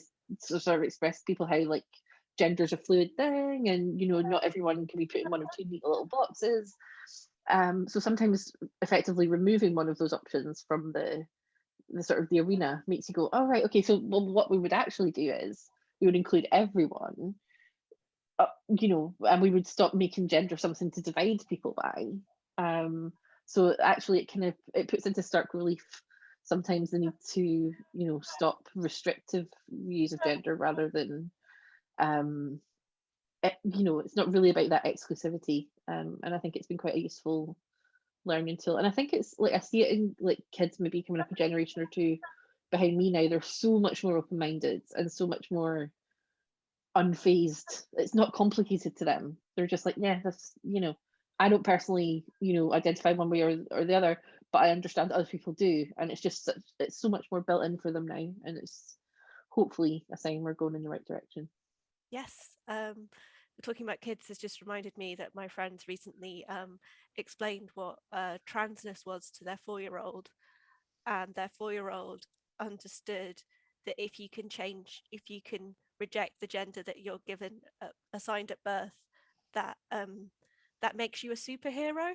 to sort of express to people how like gender's a fluid thing and you know not everyone can be put in one of two neat little boxes. Um, so sometimes effectively removing one of those options from the the sort of the arena makes you go, all oh, right, okay, so well, what we would actually do is we would include everyone, uh, you know, and we would stop making gender something to divide people by. Um, so actually, it kind of it puts into stark relief sometimes the need to, you know, stop restrictive views of gender rather than, um, it, you know, it's not really about that exclusivity. Um, and I think it's been quite a useful learning tool. And I think it's like I see it in like kids maybe coming up a generation or two behind me now. They're so much more open-minded and so much more unfazed. It's not complicated to them. They're just like, yeah, that's you know, I don't personally, you know, identify one way or, or the other, but I understand other people do. And it's just it's so much more built in for them now. And it's hopefully a sign we're going in the right direction. Yes. Um talking about kids has just reminded me that my friends recently um, explained what uh, transness was to their four-year-old and their four-year-old understood that if you can change, if you can reject the gender that you're given uh, assigned at birth, that um, that makes you a superhero.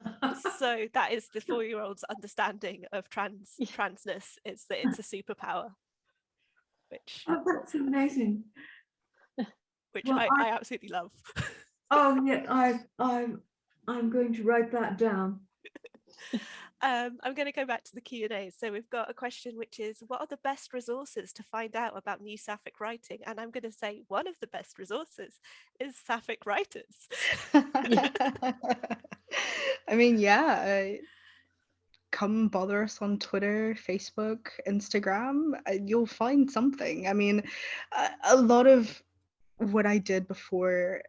so that is the four-year-old's understanding of trans transness is that it's a superpower. Which oh, that's amazing which well, I, I, I, absolutely love. oh yeah, I I'm I'm going to write that down. Um, I'm going to go back to the Q&A. So we've got a question which is, what are the best resources to find out about new Sapphic writing? And I'm going to say one of the best resources is Sapphic writers. I mean, yeah, uh, come bother us on Twitter, Facebook, Instagram. Uh, you'll find something. I mean, uh, a lot of what I did before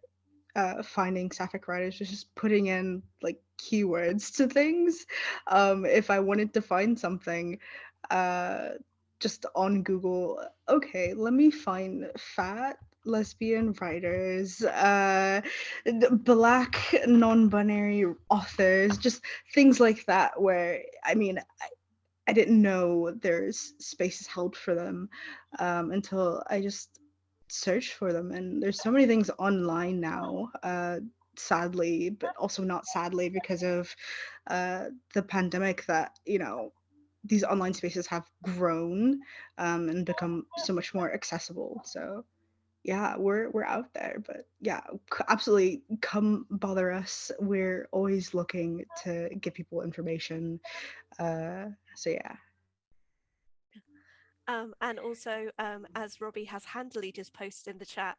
uh, finding sapphic writers was just putting in like keywords to things. Um, if I wanted to find something, uh, just on Google, okay, let me find fat lesbian writers, uh, black non-binary authors, just things like that. Where I mean, I, I didn't know there's spaces held for them um, until I just search for them and there's so many things online now uh, sadly but also not sadly because of uh, the pandemic that you know these online spaces have grown um, and become so much more accessible. So yeah we're we're out there but yeah absolutely come bother us. We're always looking to give people information uh, so yeah. Um, and also, um, as Robbie has handily just posted in the chat,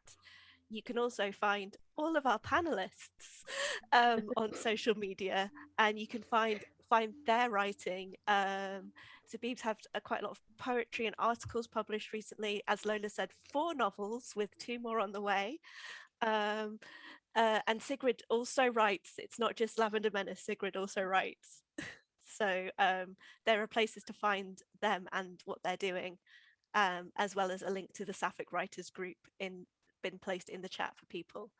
you can also find all of our panelists um, on social media and you can find find their writing. Um, Zabib's have a, quite a lot of poetry and articles published recently. As Lola said, four novels with two more on the way. Um, uh, and Sigrid also writes, it's not just Lavender Menace, Sigrid also writes. So um, there are places to find them and what they're doing. um, as well as a link to the Sapphic Writers group in been placed in the chat for people.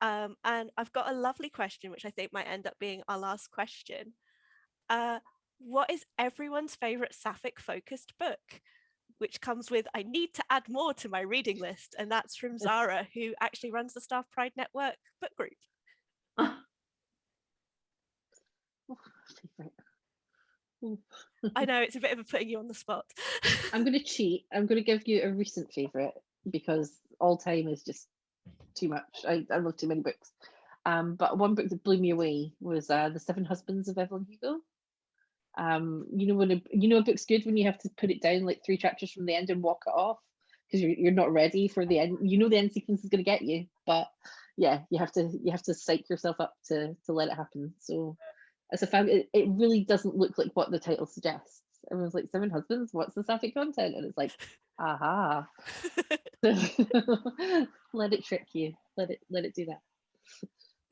Um, and I've got a lovely question, which I think might end up being our last question. Uh, what is everyone's favorite Sapphic focused book? Which comes with, I need to add more to my reading list. And that's from Zara, who actually runs the Staff Pride Network book group. I know it's a bit of a putting you on the spot. I'm going to cheat. I'm going to give you a recent favorite because all time is just too much. I, I love too many books. Um, but one book that blew me away was uh, The Seven Husbands of Evelyn Hugo. Um, you know when a, you know a book's good when you have to put it down like three chapters from the end and walk it off because you're you're not ready for the end. You know the end sequence is going to get you, but yeah, you have to you have to psych yourself up to to let it happen. So as a fan, it, it really doesn't look like what the title suggests. Everyone's like seven husbands. What's the sapphic content? And it's like, aha. let it trick you. Let it let it do that.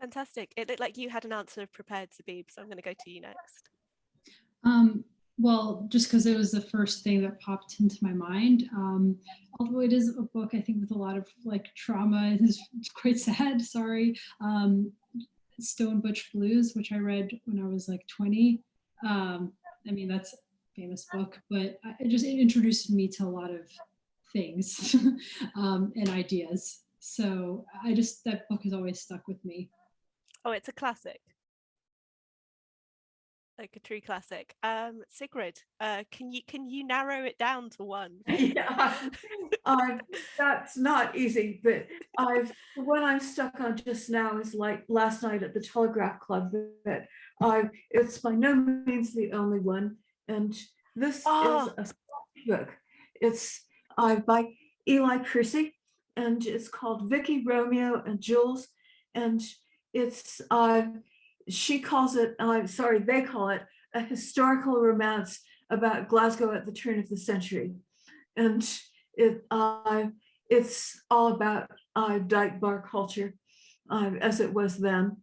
Fantastic. It looked like you had an answer prepared, Zabib, so I'm going to go to you next. Um, well, just because it was the first thing that popped into my mind. Um, although it is a book, I think, with a lot of like trauma, it is quite sad. Sorry. Um, Stone Butch Blues, which I read when I was like 20. Um, I mean, that's a famous book, but it just it introduced me to a lot of things um, and ideas. So I just, that book has always stuck with me. Oh, it's a classic. Like a true classic. Um, Sigrid, uh, can you can you narrow it down to one? yeah, uh, that's not easy, but I've the one I'm stuck on just now is like last night at the Telegraph Club. That I it's by no means the only one, and this Oh. is a book. It's uh, by Ely Percy, and it's called Vicky Romeo and Joolz, and it's uh, she calls it. I'm sorry, they call it a historical romance about Glasgow at the turn of the century, and it uh, it's all about uh, dyke bar culture uh, as it was then,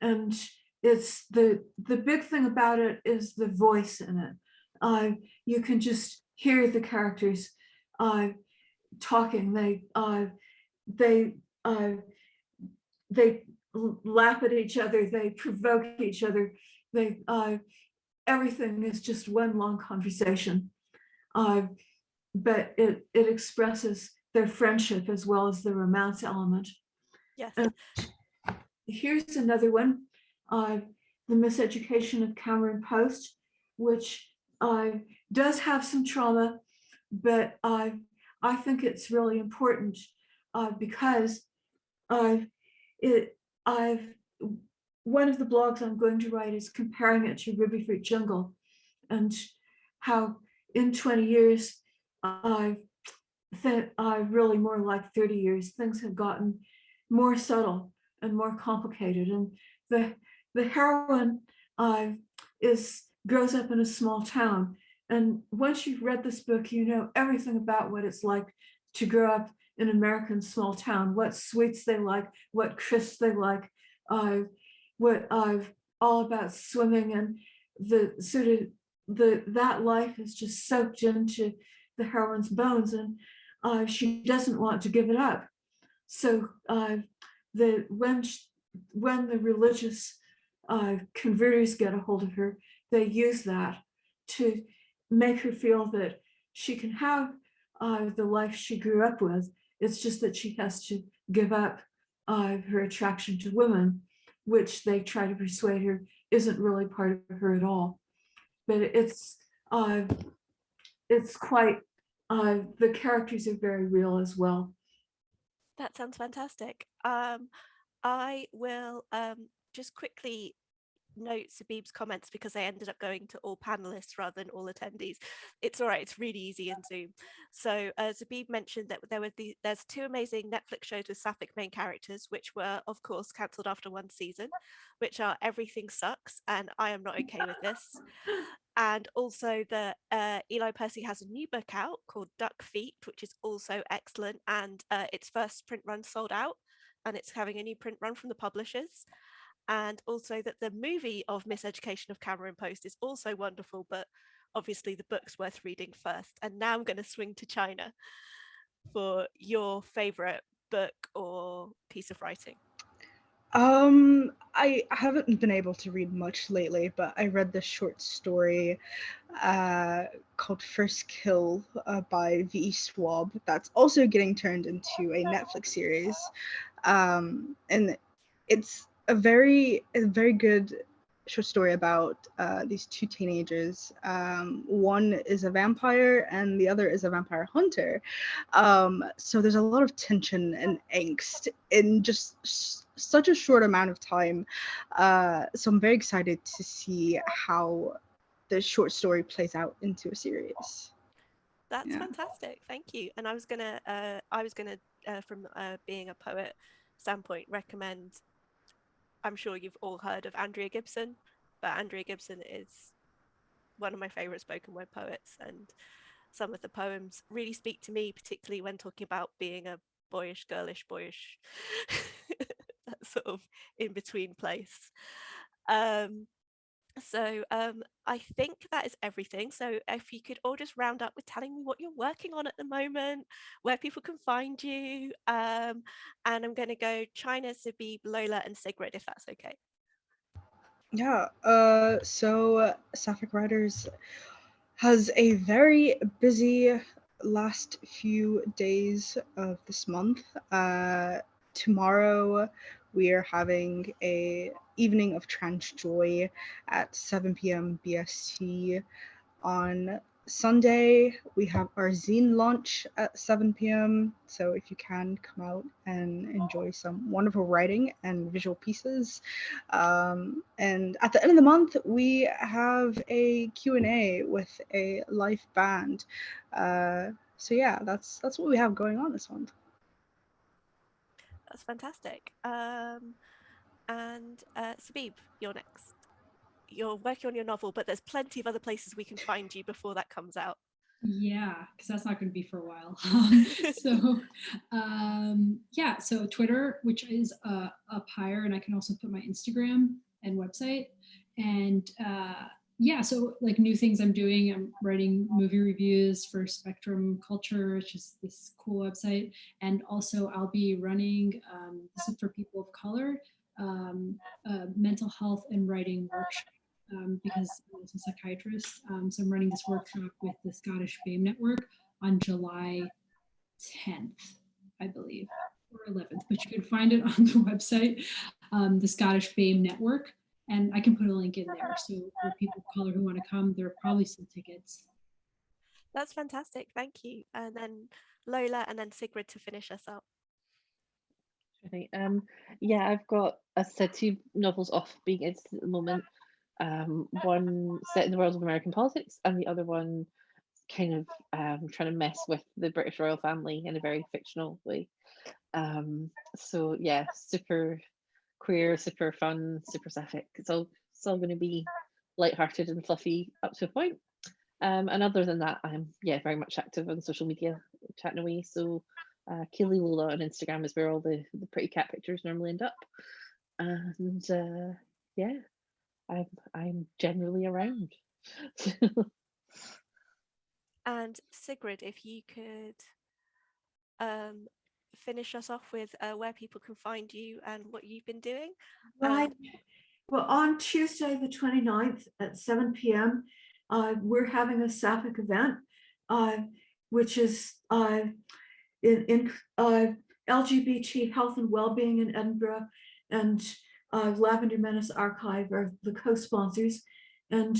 and it's the the big thing about it is the voice in it. Uh, you can just hear the characters uh, talking. They uh, they uh, they laugh at each other. They provoke each other. They uh, everything is just one long conversation. Uh, but it it expresses their friendship as well as the romance element. Yes. Uh, Here's another one, uh, the miseducation of Cameron Post, which uh, does have some trauma, but uh, I think it's really important uh, because uh, it I've one of the blogs I'm going to write is comparing it to Rubyfruit Jungle and how in 20 years I've that I really more like 30 years things have gotten more subtle and more complicated and the the heroine uh, is grows up in a small town and once you've read this book you know everything about what it's like to grow up in an American small town what sweets they like what crisps they like uh, what I've all about swimming and the sort of the that life is just soaked into the heroine's bones and uh, she doesn't want to give it up. So uh, the when sh- when the religious uh, converters get a hold of her, they use that to make her feel that she can have uh, the life she grew up with. It's just that she has to give up uh, her attraction to women, which they try to persuade her isn't really part of her at all. But it's uh, it's quite uh, the characters are very real as well. That sounds fantastic. Um, I will um, just quickly note Zabib's comments because I ended up going to all panelists rather than all attendees. It's all right, it's really easy in Zoom. So uh, Zabib mentioned that there were the, there's two amazing Netflix shows with Sapphic main characters, which were of course cancelled after one season, which are Everything Sucks and I Am Not Okay With This. And also the uh, Ely Percy has a new book out called Duck Feet, which is also excellent. And uh, its first print run sold out and it's having a new print run from the publishers and also that the movie of Miseducation of Cameron Post is also wonderful, but obviously the book's worth reading first. And now I'm going to swing to China for your favorite book or piece of writing. Um, I haven't been able to read much lately, but I read this short story uh, called First Kill uh, by V.E. Schwab that's also getting turned into a Netflix series. Um, and it's a very, a very good short story about uh, these two teenagers. Um, one is a vampire and the other is a vampire hunter. Um, so there's a lot of tension and angst in just such a short amount of time. Uh, so I'm very excited to see how the short story plays out into a series. That's Yeah. fantastic. Thank you. And I was gonna, uh, I was gonna, uh, from uh, being a poet standpoint, recommend. I'm sure you've all heard of Andrea Gibson, but Andrea Gibson is one of my favorite spoken word poets, and some of the poems really speak to me, particularly when talking about being a boyish, girlish, boyish, that sort of in between place. Um, so um, I think that is everything. So if you could all just round up with telling me what you're working on at the moment, where people can find you, um, and I'm going to go China, Zabib, Lola, and Sigrid, if that's okay. Yeah, uh, so uh, Sapphic Writers has a very busy last few days of this month. Uh, tomorrow we are having a evening of trans joy at 7 p.m. BST. On Sunday we have our zine launch at 7 p.m. So if you can come out and enjoy some wonderful writing and visual pieces. Um, and at the end of the month we have a Q&A with a live band. Uh, so yeah, that's that's what we have going on this month. That's fantastic. Um, and uh, Zabib, you're next. You're working on your novel, but there's plenty of other places we can find you before that comes out. Yeah, because that's not going to be for a while. So, um, yeah, so Twitter, which is uh, up higher, and I can also put my Instagram and website. And uh, yeah, so like new things I'm doing, I'm writing movie reviews for Spectrum Culture, which is this cool website. And also, I'll be running, um, this is for people of color, um, a mental health and writing workshop um, because I'm a psychiatrist. Um, so I'm running this workshop with the Scottish BAME Network on July 10th, I believe, or 11th, but you can find it on the website, um, the Scottish BAME Network. And I can put a link in there. So for people of color who want to come, there are probably some tickets. That's fantastic. Thank you. And then Lola and then Sigrid to finish us up. Um, yeah, I've got, as I said, two novels off being edited at the moment. Um, one set in the world of American politics, and the other one kind of um, trying to mess with the British royal family in a very fictional way. Um, so yeah, super queer, super fun, super sapphic. It's all it's all going to be light-hearted and fluffy up to a point. Um, and other than that, I'm yeah very much active on social media, chatting away. So uh, Keely Lola on Instagram is where all the, the pretty cat pictures normally end up. And uh, yeah, I'm I'm generally around. And Sigrid, if you could um, finish us off with uh, where people can find you and what you've been doing. Right. Um, Well, on Tuesday, the 29th at seven PM, uh, we're having a Sapphic event, uh, which is uh, in, in uh, LGBT health and well-being in Edinburgh and uh, Lavender Menace Archive are the co-sponsors. And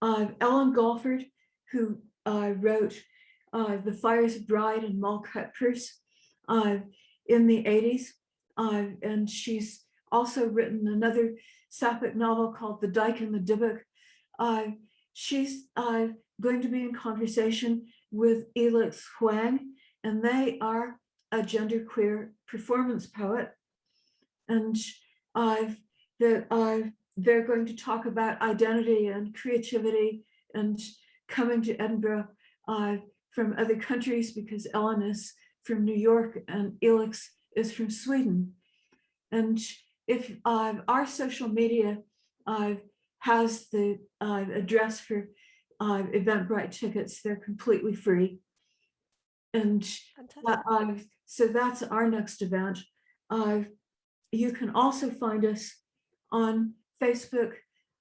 uh, Ellen Galford, who uh, wrote uh, The Fires of Bride and Moll Cutpurse uh, in the 80s. Uh, and she's also written another sapphic novel called The Dyke and the Dybbuk. Uh, she's uh, going to be in conversation with Elix Huang, and they are a genderqueer performance poet. And I've that uh, they're going to talk about identity and creativity and coming to Edinburgh uh, from other countries because Ellen is from New York and Elix is from Sweden. And if uh, our social media uh, has the uh, address for uh, Eventbrite tickets. They're completely free. And so that's our next event. You can also find us on Facebook,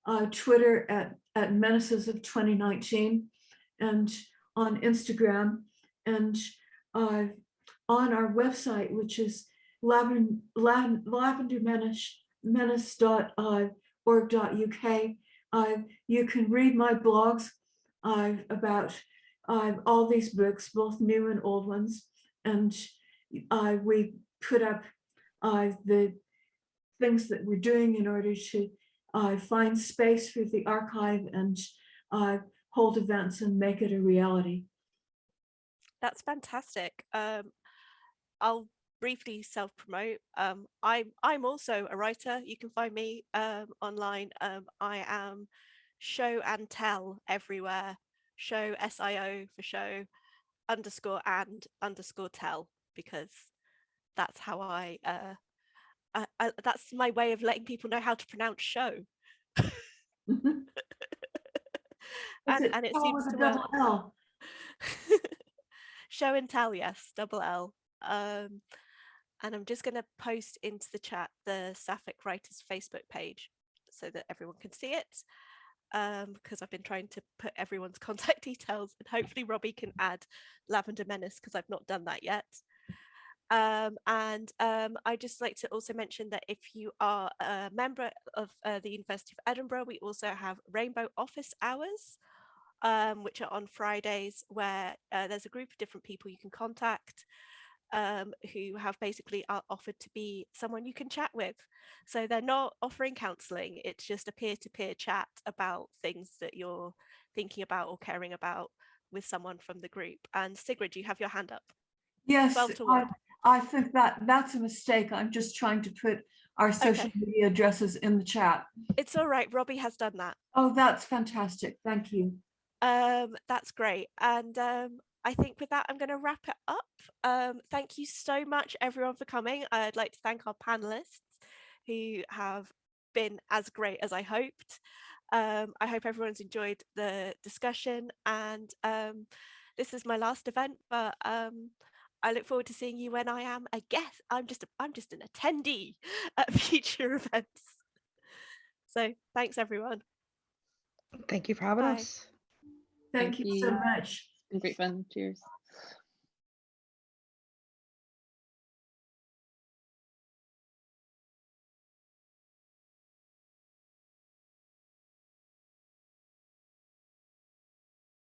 uh, Twitter at, at Menaces of 2019, and on Instagram, and uh, on our website, which is lavender, lavendermenace.org.uk. Uh, you can read my blogs uh, about uh, all these books, both new and old ones. And uh, we put up uh, the things that we're doing in order to uh, find space for the archive and hold events and make it a reality. That's fantastic. Um, I'll briefly self-promote. Um, I'm I'm also a writer. You can find me um, online. Um, I am show and tell everywhere. Show S I O for show underscore and underscore tell because that's how I, uh, I, I that's my way of letting people know how to pronounce show. And, it and it seems to work. L? show and tell yes double l um and i'm just going to post into the chat the sapphic writers facebook page so that everyone can see it um because i've been trying to put everyone's contact details and hopefully robbie can add lavender menace because i've not done that yet. Um, and um, I just like to also mention that if you are a member of uh, the University of Edinburgh, we also have Rainbow Office Hours, um, which are on Fridays, where uh, there's a group of different people you can contact um, who have basically are offered to be someone you can chat with. So they're not offering counselling, it's just a peer-to-peer chat about things that you're thinking about or caring about with someone from the group. And Sigrid, you have your hand up. Yes, I, I think that that's a mistake. I'm just trying to put our social Okay. media addresses in the chat. It's all right, Robbie has done that. Oh, that's fantastic. Thank you. Um, that's great. And um, I think with that, I'm going to wrap it up. Um, thank you so much, everyone, for coming. I'd like to thank our panelists who have been as great as I hoped. Um, I hope everyone's enjoyed the discussion and um, this is my last event, but um, I look forward to seeing you when I am a guest. I'm just a, I'm just an attendee at future events. So thanks everyone. Thank you for having Bye. us. Thank Thank you so much. Been great fun. Cheers.